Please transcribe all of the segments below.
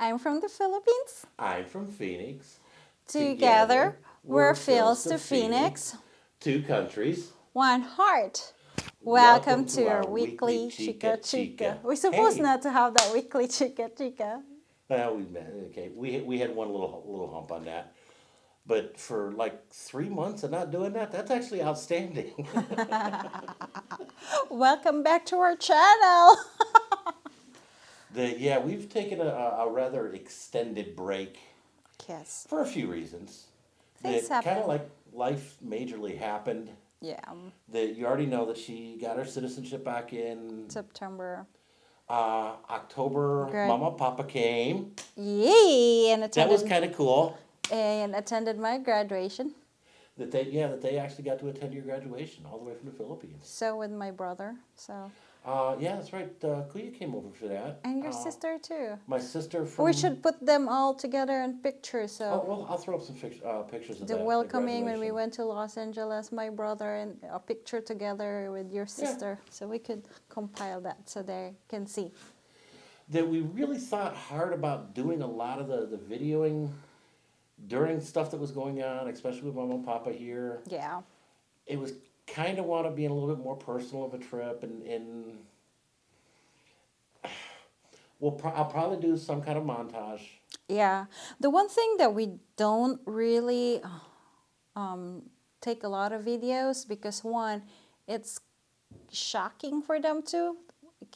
I'm from the Philippines. I'm from Phoenix. Together, we're Phils to Phoenix. Two countries. One heart. Welcome, to, our weekly Chica Chica. We're supposed Hey. not to have that weekly Chica Chica. Well, we met. Okay, we we had one little little hump on that, but for like three months of not doing that, that's actually outstanding. Welcome back to our channel. the, yeah, we've taken a, a rather extended break yes. for a few reasons. Things that kind of like life majorly happened. Yeah. That you already know that she got her citizenship back in September. uh, October. Great. Mama, Papa came. Yay! And attended, That was kind of cool. and attended my graduation. That they yeah that they actually got to attend your graduation all the way from the Philippines. So with my brother. So Uh, yeah, that's right. Uh, Kuya came over for that. and your Uh, sister too. My sister from. We should put them all together in pictures. So. Oh, well, I'll throw up some uh, pictures of the that. welcoming when we went to Los Angeles, my brother and a picture together with your sister, so we could compile that so they can see. That we really thought hard about doing a lot of the, the videoing during stuff that was going on, especially with Mama and Papa here. Yeah, It was kind of want to be a little bit more personal of a trip, and, and we'll pro- I'll probably do some kind of montage. yeah. The one thing that we don't really um, take a lot of videos because one, it's shocking for them too.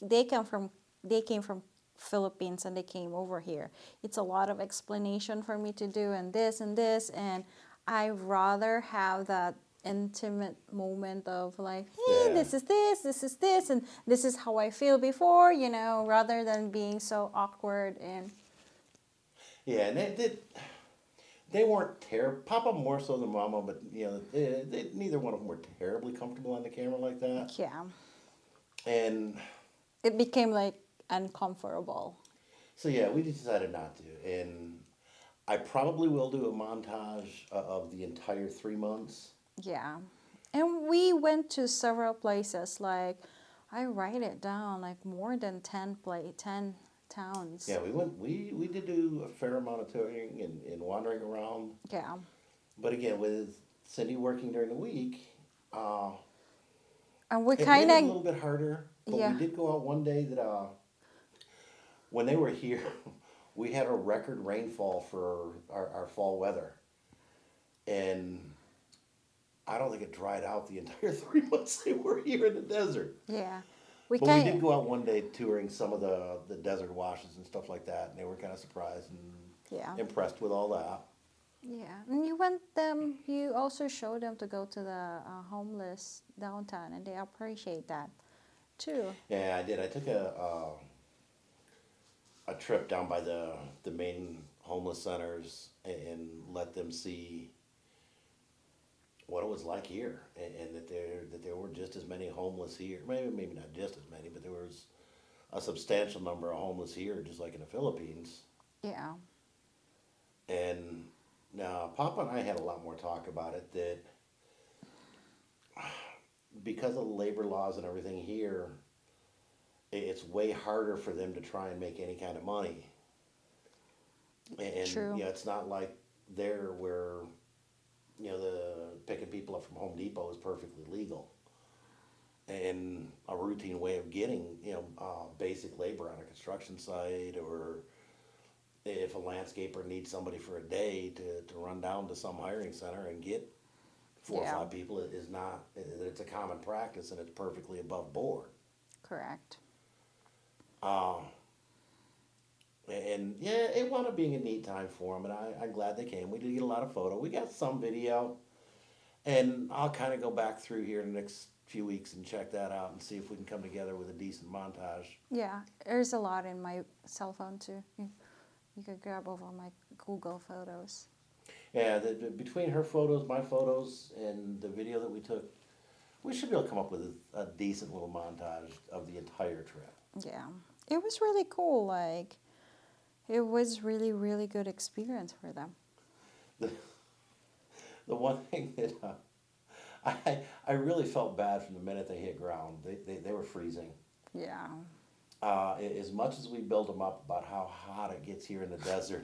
They come from they came from Philippines and they came over here. It's a lot of explanation for me to do and this and this and I rather have that intimate moment of like, hey, Yeah. this is this, this is this, and this is how I feel before, you know, rather than being so awkward and Yeah, and they they, they weren't terrible. Papa more so than Mama, but you know, they, they, neither one of them were terribly comfortable on the camera like that. yeah, And it became like uncomfortable. so yeah, we decided not to. And I probably will do a montage uh, of the entire three months. Yeah. And we went to several places like I write it down like more than 10 play 10 towns. Yeah, we went. We we did do a fair amount of touring and, and wandering around. Yeah. But again, with Cindy working during the week, uh, And we kind it a little bit harder. But Yeah. we did go out one day that uh, when they were here, we had a record rainfall for our, our fall weather, and I don't think it dried out the entire three months they were here in the desert. yeah. We But we did go out one day touring some of the, the desert washes and stuff like that, and they were kind of surprised and yeah. impressed with all that. Yeah. And you went them you also showed them to go to the uh, homeless downtown and they appreciate that too. Yeah, I did. I took a uh, a trip down by the the main homeless centers and, and let them see what it was like here, and, and that there that there were just as many homeless here. Maybe maybe not just as many, but there was a substantial number of homeless here, just like in the Philippines. Yeah. And now Papa and I had a lot more talk about it that because of the labor laws and everything here, it's way harder for them to try and make any kind of money. And True. yeah, it's not like there where you know the picking people up from Home Depot is perfectly legal. And a routine way of getting you know uh, basic labor on a construction site or if a landscaper needs somebody for a day to, to run down to some hiring center and get four Yeah. or five people it is not it's a common practice and it's perfectly above board Correct. uh, and yeah it wound up being a neat time for them and I, i'm glad they came we did get a lot of photo we got some video and i'll kind of go back through here in the next few weeks and check that out and see if we can come together with a decent montage Yeah, there's a lot in my cell phone too. You, you could grab over my Google photos. Yeah, the, the- between her photos, my photos, and the video that we took, we should be able to come up with a, a decent little montage of the entire trip. Yeah, it was really cool. Like, it was really, really good experience for them. The, the one thing that uh, I, I really felt bad from the minute they hit ground. They, they, they were freezing. Yeah, Uh, as much as we build them up about how hot it gets here in the desert,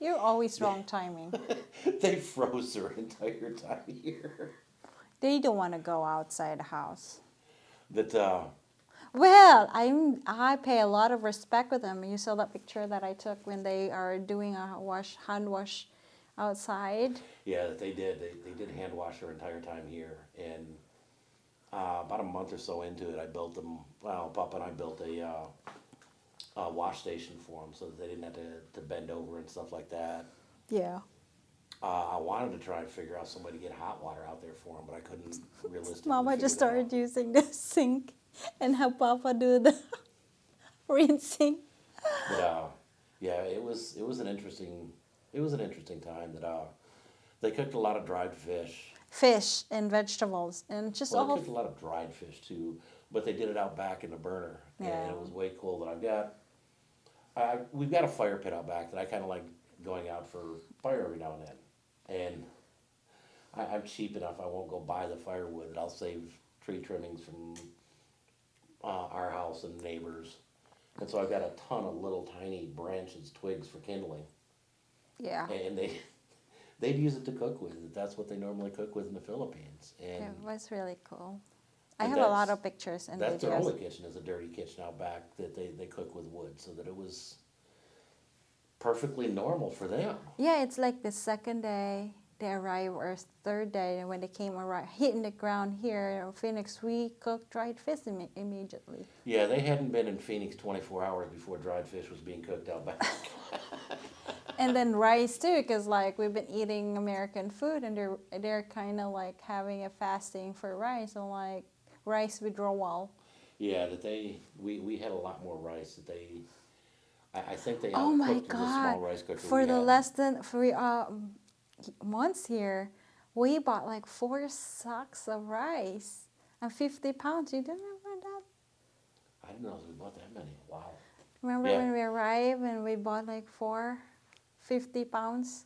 You're always wrong timing. they froze their entire time here. they don't want to go outside the house. That uh, Well, I'm I pay a lot of respect with them. You saw that picture that I took when they are doing a wash hand wash outside. yeah, they did. They they did hand wash their entire time here, and uh, about a month or so into it, I built them. Well, Papa and I built a, uh, a wash station for them, so that they didn't have to, to bend over and stuff like that. Yeah. Uh, I wanted to try and figure out some way to get hot water out there for him, but I couldn't realistically. Mama just started using the sink and have Papa do the rinsing. But uh, yeah, it was it was an interesting it was an interesting time. That uh, they cooked a lot of dried fish. Fish and vegetables and just Well, they all. cooked a lot of dried fish too, but they did it out back in the burner, and it was way cool. That I've got, I we've got a fire pit out back that I kind of like going out for fire every now and then, and I, I'm cheap enough. I won't go buy the firewood. I'll save tree trimmings from uh, our house and neighbors, and so I've got a ton of little tiny branches, twigs for kindling, Yeah. and they. They'd use it to cook with. That's what they normally cook with in the Philippines. And It was really cool. I have a lot of pictures and That's their only kitchen is a dirty kitchen out back that they, they cook with wood, so that it was perfectly normal for them. Yeah, it's like the second day they arrived or third day and when they came around, hitting the ground here in Phoenix, we cooked dried fish imme- immediately. Yeah, they hadn't been in Phoenix 24 hours before dried fish was being cooked out back. and then rice too, because like we've been eating American food and they're they're kind of like having a fasting for rice and like rice withdrawal. yeah, that they we, we had a lot more rice that they. I, I think they Oh my the god! rice cooker For the had. less than for um, months here, we bought like four sacks of rice and fifty pounds. You didn't remember that? I didn't know we bought that many. Wow. Remember Yeah. when we arrived and we bought like four, 50 pounds?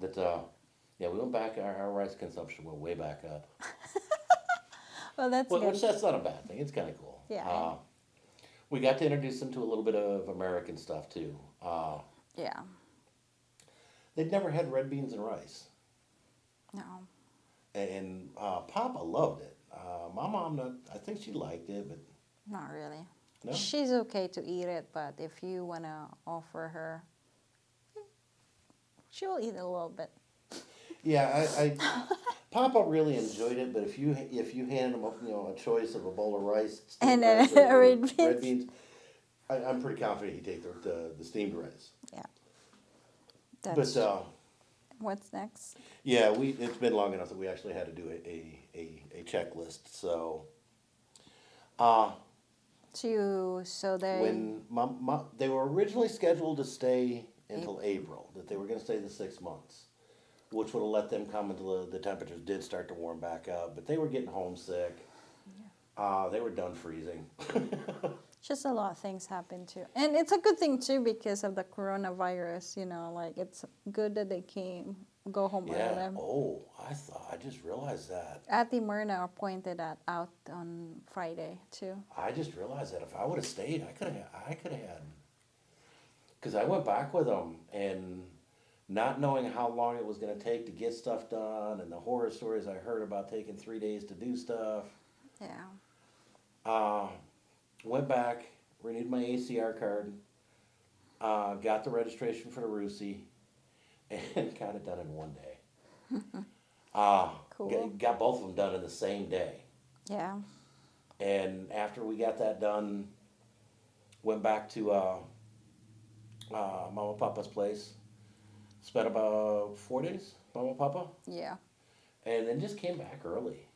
That uh, yeah, we went back. Our, our rice consumption went way back up. Well, that's Well, good. which that's not a bad thing. It's kind of cool. Yeah. Uh, we got to introduce them to a little bit of American stuff too. Uh, yeah. they'd never had red beans and rice, No. and uh, Papa loved it. Uh, my mom, not, I think she liked it, but Not really. no. She's okay to eat it, but if you want to offer her, she'll eat a little bit. Yeah, I, I Papa really enjoyed it, but if you if you handed him you know a choice of a bowl of rice And, uh, rice or red red beans. beans, I, I'm pretty confident he'd take the the, the steamed rice. That's but uh, what's next. yeah, we it's been long enough that we actually had to do a a, a, a checklist. So. Uh, To so they when my, my, they were originally scheduled to stay until April, that they were going to stay the six months, which would have let them come until the, the temperatures did start to warm back up. But they were getting homesick. Uh, they were done freezing. just a lot of things happen too, and it's a good thing too because of the coronavirus. You know, like it's good that they came go home yeah. early. Oh, I thought I just realized that. Ati Myrna pointed that out on Friday too. I just realized that if I would have stayed, I could have. I could have had. Because I went back with them and not knowing how long it was going to take to get stuff done, and the horror stories I heard about taking three days to do stuff. Yeah. Uh, went back, renewed my ACR card, uh, got the registration for the Rusi, and got it done in one day. uh, Cool. got, got both of them done in the same day. Yeah. And after we got that done, went back to uh, uh, Mama Papa's place. Spent about four days, Mama Papa, Yeah. and then just came back early.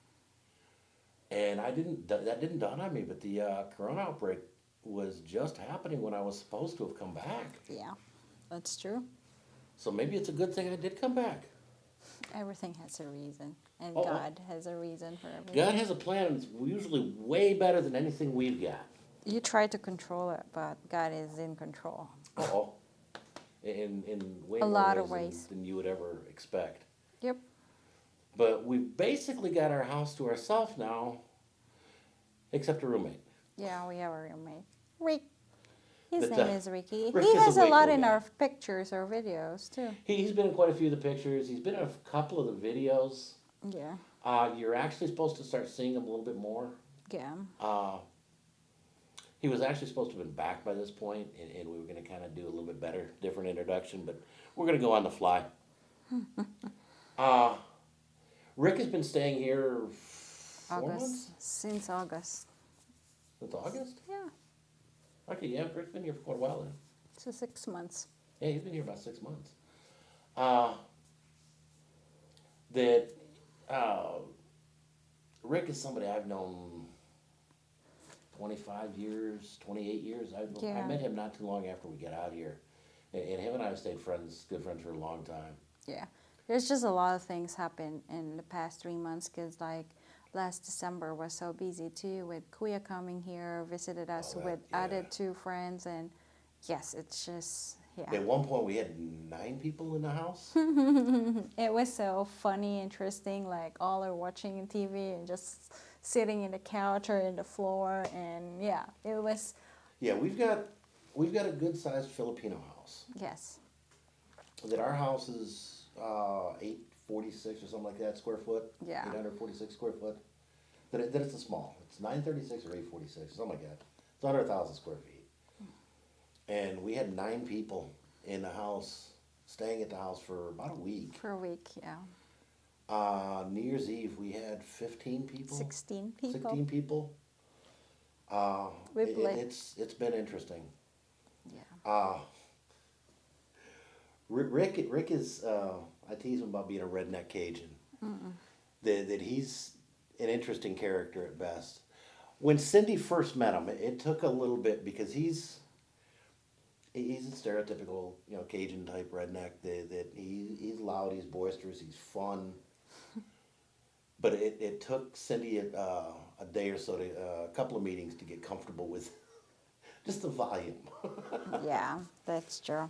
And I didn't that didn't dawn on me, but the uh, corona outbreak was just happening when I was supposed to have come back. Yeah. That's true. So maybe it's a good thing I did come back. Everything has a reason, and oh. God has a reason for everything. God has a plan, and it's usually way better than anything we've got. You try to control it, but God is in control. Oh, in in way A lot of ways. than you would ever expect. Yep. But we've basically got our house to ourselves now, except a roommate. Yeah, we have a roommate. Rick. His But, name uh, is Ricky. Rick he a has a way lot in guy. our pictures or videos too. He, he's been in quite a few of the pictures. He's been in a couple of the videos. Yeah, Uh, you're actually supposed to start seeing him a little bit more. yeah, Uh, he was actually supposed to have been back by this point, and, and we were going to kind of do a little bit better, different introduction, but we're going to go on the fly. uh, Rick has been staying here four August months since August. since August. Yeah, Okay, yeah, Rick's been here for quite a while then. so six months. Yeah, he's been here about six months. Uh, that uh, Rick is somebody I've known 25 years, 28 years. I, I met him not too long after we got out here. And, him and I have stayed friends, good friends for a long time. Yeah, there's just a lot of things happened in the past three months because like last December was so busy too with Kuya coming here, visited us that- with yeah. added two friends, and yes, it's just yeah. At one point, we had nine people in the house. It was so funny, interesting. Like all are watching TV and just sitting in the couch or in the floor, and yeah, it was yeah, we've got we've got a good sized Filipino house. yes, That our house is uh, 846 or something like that square foot. Yeah. 846 square foot. That, it, that it's a small. It's 936 or 846, something like that. It's under a thousand square feet. And we had nine people in the house, staying at the house for about a week. for a week. Yeah, Uh, New Year's Eve, we had 15 people. sixteen people. 16 people. Uh, We it- it- it's it's been interesting. Yeah, Uh, Rick Rick is uh, I tease him about being a redneck Cajun. That that he's an interesting character at best. When Cindy first met him, it, it took a little bit because he's he's a stereotypical you know Cajun type redneck. That, that he he's loud, he's boisterous, he's fun. But it, it took Cindy a, uh, a day or so to uh, a couple of meetings to get comfortable with just the volume. yeah, that's true.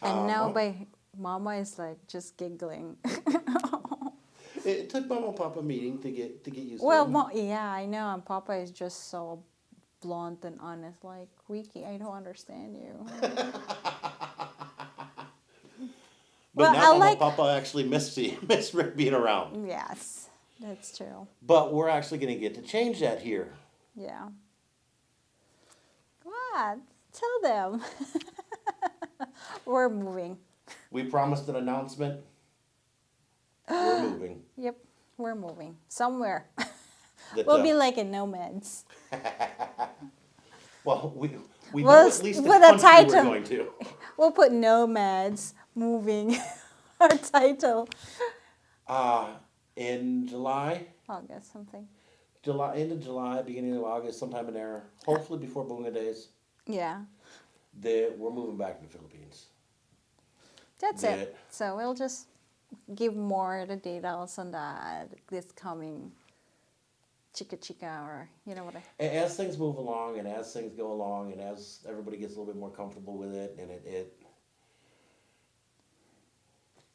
And Uh, now well- by Mama is like just giggling. It, it took Mama and Papa a meeting to get to get used well, to it. Mo- yeah, I know. And Papa is just so blunt and honest. Like Ricky, I don't understand you. But well, now I Mama like- Papa actually miss Rick being around. yes, that's true. But we're actually going to get to change that here. Yeah. What? Tell them. We're moving. We promised an announcement. We're moving. Yep, we're moving somewhere. That, we'll uh, be like in nomads. well, we we Well, know at least the a country we're title. going to. We'll put nomads moving. Our title. Uh, in July, August something. July, end of July, beginning of August, sometime in there, hopefully before Bunga Days, Yeah, that we're moving back to the Philippines. that's Yeah. it. So we'll just give more the details on that this coming chica chica or you know what I As things move along and as things go along and as everybody gets a little bit more comfortable with it and it, it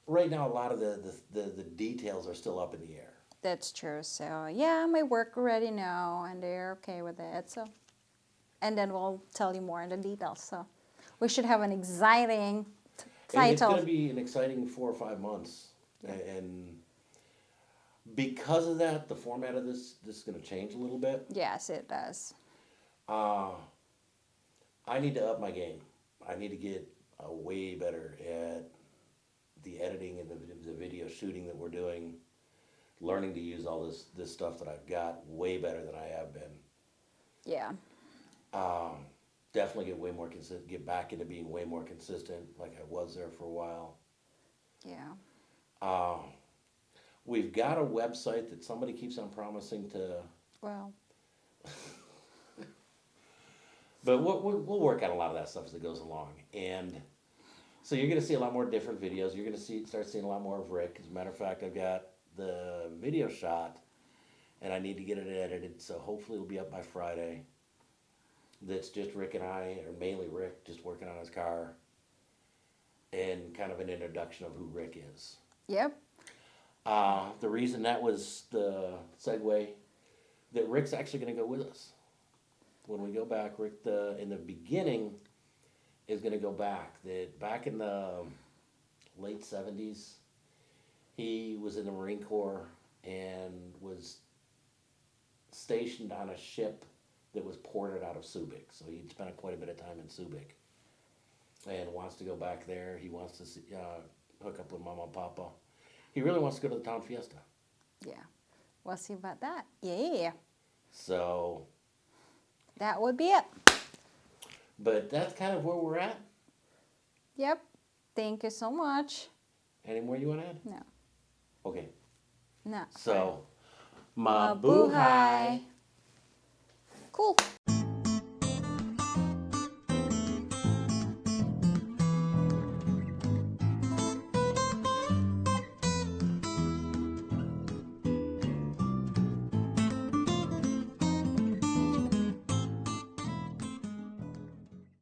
right now a lot of the, the, the, the details are still up in the air. That's true. So yeah, my work already know, and they're okay with it. So, and then we'll tell you more in the details. So, we should have an exciting t- And it's going to be an exciting four or five months. A- And because of that, the format of this, this is going to change a little bit. yes, it does. Uh, I need to up my game. I need to get uh, way better at the editing and the, the video shooting that we're doing. Learning to use all this this stuff that I've got way better than I have been. Yeah. Um, definitely get way more consistent. Get back into being way more consistent, like I was there for a while. Yeah. Uh, we've got a website that somebody keeps on promising to Well, But we'll, we'll, we'll work on a lot of that stuff as it goes along. And so you're going to see a lot more different videos. You're going to see start seeing a lot more of Rick. As a matter of fact, I've got the video shot and I need to get it edited. So hopefully it'll be up by Friday. That's just Rick and I, or mainly Rick, just working on his car and kind of an introduction of who Rick is. yep. Uh, the reason that was the segue that Rick's actually going to go with us when we go back. Rick, the in the beginning, is going to go back. That back in the late seventies, he was in the Marine Corps and was stationed on a ship that was ported out of Subic. So he'd spent quite a bit of time in Subic, and wants to go back there. He wants to see, uh, hook up with Mama and Papa. He really wants to go to the town fiesta. Yeah. We'll see about that. Yeah. So, That would be it. But that's kind of where we're at. Yep. Thank you so much. Any more you want to add? No. Okay. No. So, Mabuhay. Cool.